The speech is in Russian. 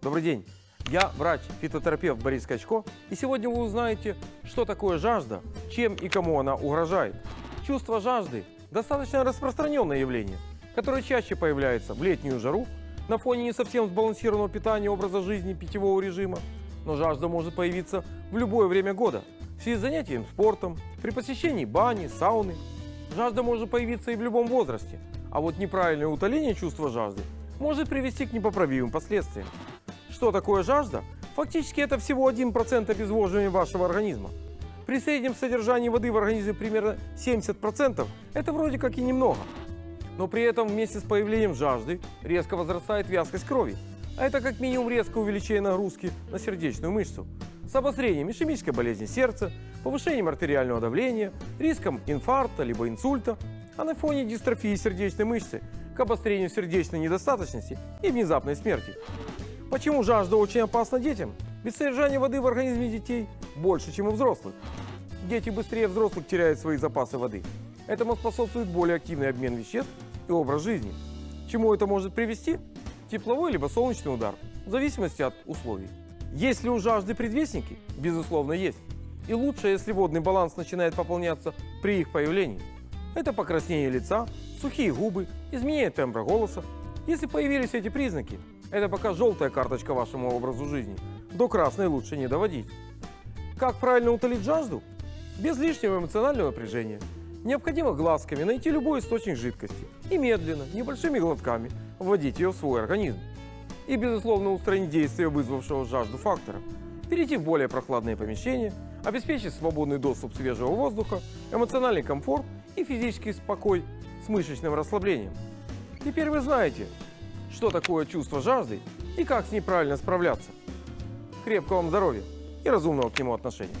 Добрый день. Я врач-фитотерапевт Борис Качко, и сегодня вы узнаете, что такое жажда, чем и кому она угрожает. Чувство жажды – достаточно распространенное явление, которое чаще появляется в летнюю жару, на фоне не совсем сбалансированного питания, образа жизни, питьевого режима. Но жажда может появиться в любое время года, в связи с занятием спортом, при посещении бани, сауны. Жажда может появиться и в любом возрасте, а вот неправильное утоление чувства жажды может привести к непоправимым последствиям. Что такое жажда? Фактически это всего 1% обезвоживания вашего организма. При среднем содержании воды в организме примерно 70% это вроде как и немного. Но при этом вместе с появлением жажды резко возрастает вязкость крови. А это как минимум резкое увеличение нагрузки на сердечную мышцу. С обострением ишемической болезни сердца, повышением артериального давления, риском инфаркта либо инсульта, а на фоне дистрофии сердечной мышцы к обострению сердечной недостаточности и внезапной смерти. Почему жажда очень опасна детям? Ведь содержание воды в организме детей больше, чем у взрослых. Дети быстрее взрослых теряют свои запасы воды. Этому способствует более активный обмен веществ и образ жизни. Чему это может привести? Тепловой либо солнечный удар, в зависимости от условий. Есть ли у жажды предвестники? Безусловно, есть. И лучше, если водный баланс начинает пополняться при их появлении. Это покраснение лица, сухие губы, изменение тембра голоса. Если появились эти признаки, это пока желтая карточка вашему образу жизни. До красной лучше не доводить. Как правильно утолить жажду? Без лишнего эмоционального напряжения. Необходимо глазками найти любой источник жидкости и медленно, небольшими глотками вводить ее в свой организм. И, безусловно, устранить действие вызвавшего жажду фактора. Перейти в более прохладные помещения, обеспечить свободный доступ свежего воздуха, эмоциональный комфорт и физический спокой с мышечным расслаблением. Теперь вы знаете, что такое чувство жажды и как с ней правильно справляться. Крепкого вам здоровья и разумного к нему отношения.